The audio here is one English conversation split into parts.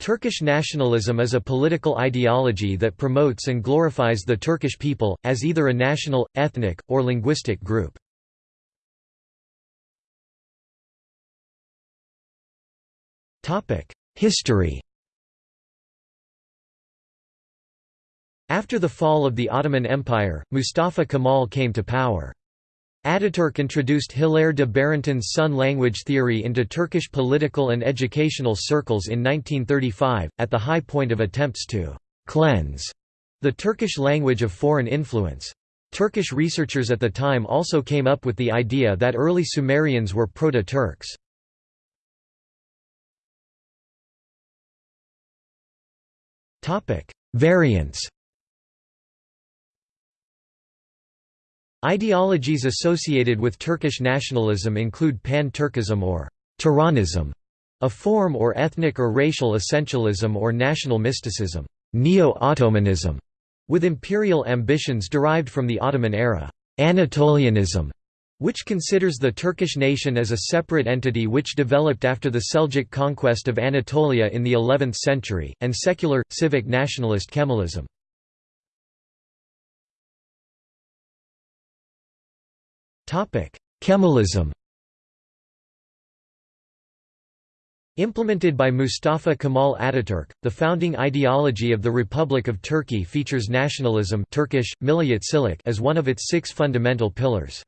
Turkish nationalism is a political ideology that promotes and glorifies the Turkish people, as either a national, ethnic, or linguistic group. History After the fall of the Ottoman Empire, Mustafa Kemal came to power. Ataturk introduced Hilaire de Barenton's Sun language theory into Turkish political and educational circles in 1935, at the high point of attempts to «cleanse» the Turkish language of foreign influence. Turkish researchers at the time also came up with the idea that early Sumerians were Proto-Turks. Variants Ideologies associated with Turkish nationalism include pan-Turkism or Turanism, a form or ethnic or racial essentialism or national mysticism, Neo-Ottomanism, with imperial ambitions derived from the Ottoman era, Anatolianism, which considers the Turkish nation as a separate entity which developed after the Seljuk conquest of Anatolia in the 11th century, and secular, civic nationalist Kemalism. Kemalism Implemented by Mustafa Kemal Ataturk, the founding ideology of the Republic of Turkey features nationalism Turkish, as one of its six fundamental pillars.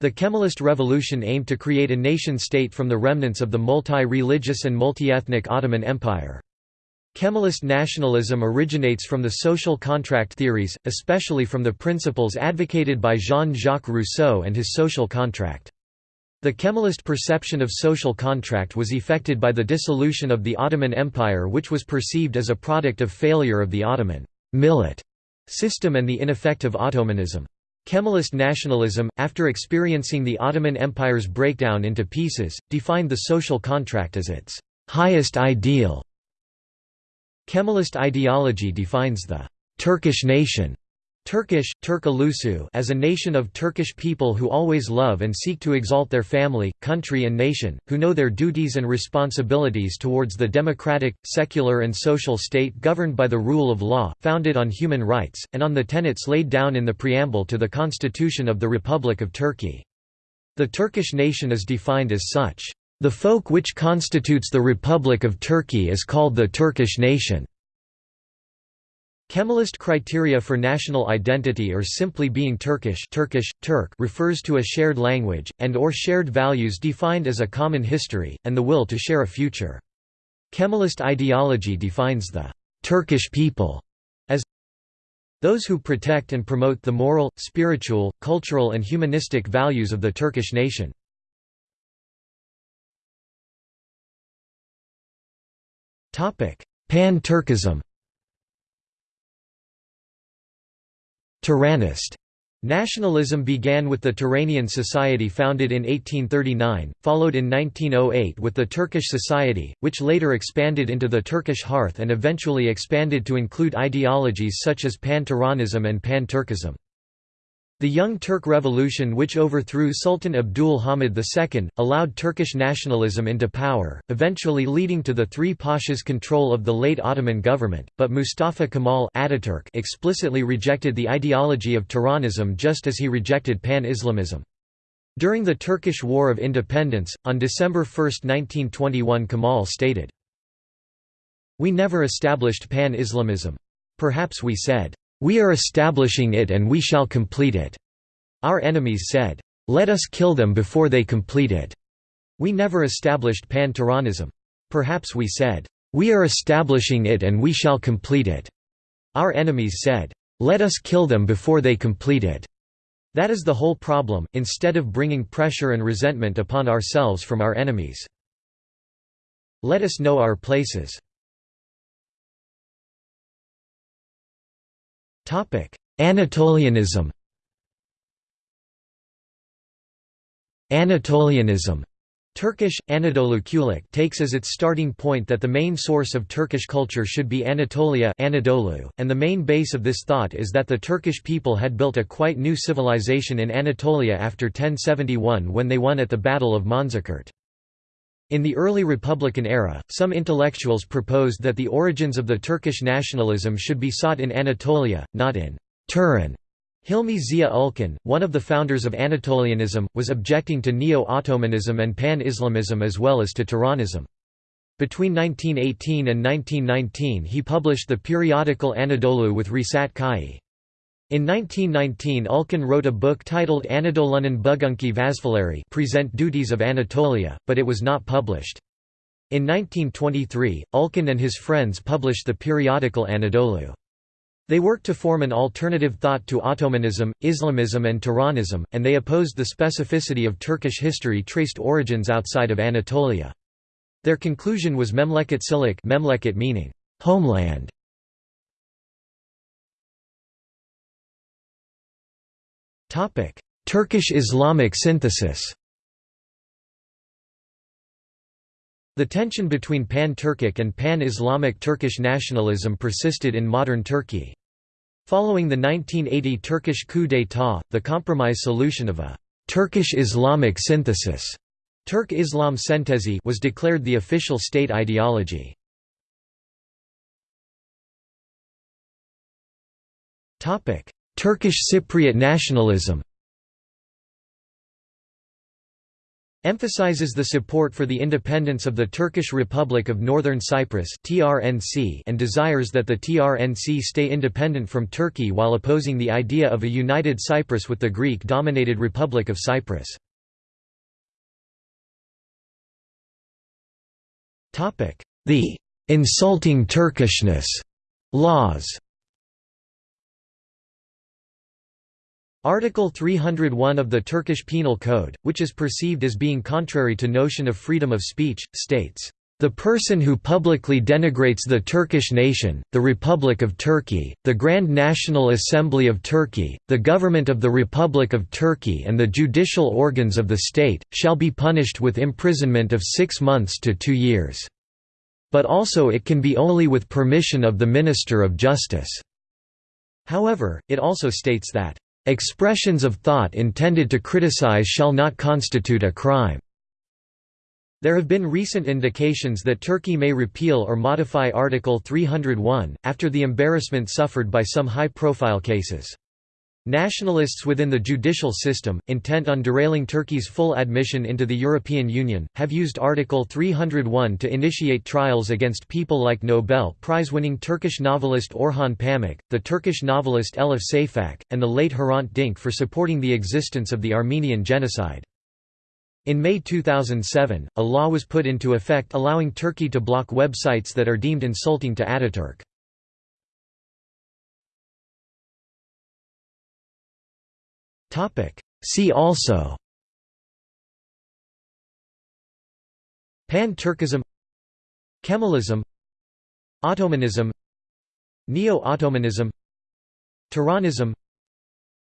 The Kemalist revolution aimed to create a nation-state from the remnants of the multi-religious and multi-ethnic Ottoman Empire. Kemalist nationalism originates from the social contract theories, especially from the principles advocated by Jean-Jacques Rousseau and his social contract. The Kemalist perception of social contract was effected by the dissolution of the Ottoman Empire which was perceived as a product of failure of the Ottoman millet system and the ineffective Ottomanism. Kemalist nationalism, after experiencing the Ottoman Empire's breakdown into pieces, defined the social contract as its highest ideal Kemalist ideology defines the Turkish nation Turkish, Turk as a nation of Turkish people who always love and seek to exalt their family, country and nation, who know their duties and responsibilities towards the democratic, secular and social state governed by the rule of law, founded on human rights, and on the tenets laid down in the preamble to the Constitution of the Republic of Turkey. The Turkish nation is defined as such. The folk which constitutes the Republic of Turkey is called the Turkish nation. Kemalist criteria for national identity or simply being Turkish Turkish, Turk refers to a shared language, and or shared values defined as a common history, and the will to share a future. Kemalist ideology defines the «Turkish people» as those who protect and promote the moral, spiritual, cultural and humanistic values of the Turkish nation. Pan-Turkism Turanist Nationalism began with the Turanian Society founded in 1839, followed in 1908 with the Turkish Society, which later expanded into the Turkish Hearth and eventually expanded to include ideologies such as Pan-Turanism and Pan-Turkism. The Young Turk Revolution which overthrew Sultan Abdul Hamid II, allowed Turkish nationalism into power, eventually leading to the three pashas' control of the late Ottoman government, but Mustafa Kemal Ataturk explicitly rejected the ideology of Turanism just as he rejected Pan-Islamism. During the Turkish War of Independence, on December 1, 1921 Kemal stated, We never established Pan-Islamism. Perhaps we said, we are establishing it and we shall complete it." Our enemies said, "'Let us kill them before they complete it." We never established Pan-Turanism. Perhaps we said, "'We are establishing it and we shall complete it." Our enemies said, "'Let us kill them before they complete it." That is the whole problem, instead of bringing pressure and resentment upon ourselves from our enemies. Let us know our places. Anatolianism. Anatolianism. Turkish, Anadolu takes as its starting point that the main source of Turkish culture should be Anatolia Anadolu, and the main base of this thought is that the Turkish people had built a quite new civilization in Anatolia after 1071 when they won at the Battle of Manzikert. In the early Republican era, some intellectuals proposed that the origins of the Turkish nationalism should be sought in Anatolia, not in Turan. Hilmi Ziya Ülken, one of the founders of Anatolianism, was objecting to Neo-Ottomanism and Pan-Islamism as well as to Turanism. Between 1918 and 1919 he published the periodical Anadolu with Risat Kai. In 1919 Ülken wrote a book titled Anadolu'nun Bugünkü Vazifeleri Present Duties of Anatolia, but it was not published. In 1923, Ülken and his friends published the periodical Anadolu. They worked to form an alternative thought to Ottomanism, Islamism and Turanism, and they opposed the specificity of Turkish history traced origins outside of Anatolia. Their conclusion was Memleketçilik Memleket meaning homeland. Turkish Islamic synthesis. The tension between pan-Turkic and pan-Islamic Turkish nationalism persisted in modern Turkey. Following the 1980 Turkish coup d'état, the compromise solution of a «Turkish Islamic synthesis» Turk Islam Sentezi was declared the official state ideology. Turkish Cypriot nationalism. Emphasizes the support for the independence of the Turkish Republic of Northern Cyprus and desires that the TRNC stay independent from Turkey while opposing the idea of a united Cyprus with the Greek-dominated Republic of Cyprus. The insulting Turkishness laws Article 301 of the Turkish Penal Code, which is perceived as being contrary to notion of freedom of speech, states, "...the person who publicly denigrates the Turkish nation, the Republic of Turkey, the Grand National Assembly of Turkey, the government of the Republic of Turkey and the judicial organs of the state, shall be punished with imprisonment of six months to two years." but also it can be only with permission of the Minister of Justice. However, it also states that, "...expressions of thought intended to criticize shall not constitute a crime." There have been recent indications that Turkey may repeal or modify Article 301, after the embarrassment suffered by some high-profile cases. Nationalists within the judicial system, intent on derailing Turkey's full admission into the European Union, have used Article 301 to initiate trials against people like Nobel Prize-winning Turkish novelist Orhan Pamuk, the Turkish novelist Elif Shafak, and the late Hrant Dink for supporting the existence of the Armenian genocide. In May 2007, a law was put into effect allowing Turkey to block websites that are deemed insulting to Ataturk. See also Pan-Turkism Kemalism Ottomanism Neo-Ottomanism Turanism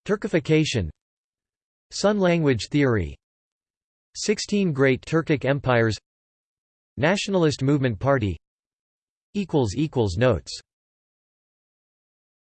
Turkification Sun language theory Sixteen Great Turkic Empires Nationalist Movement Party Notes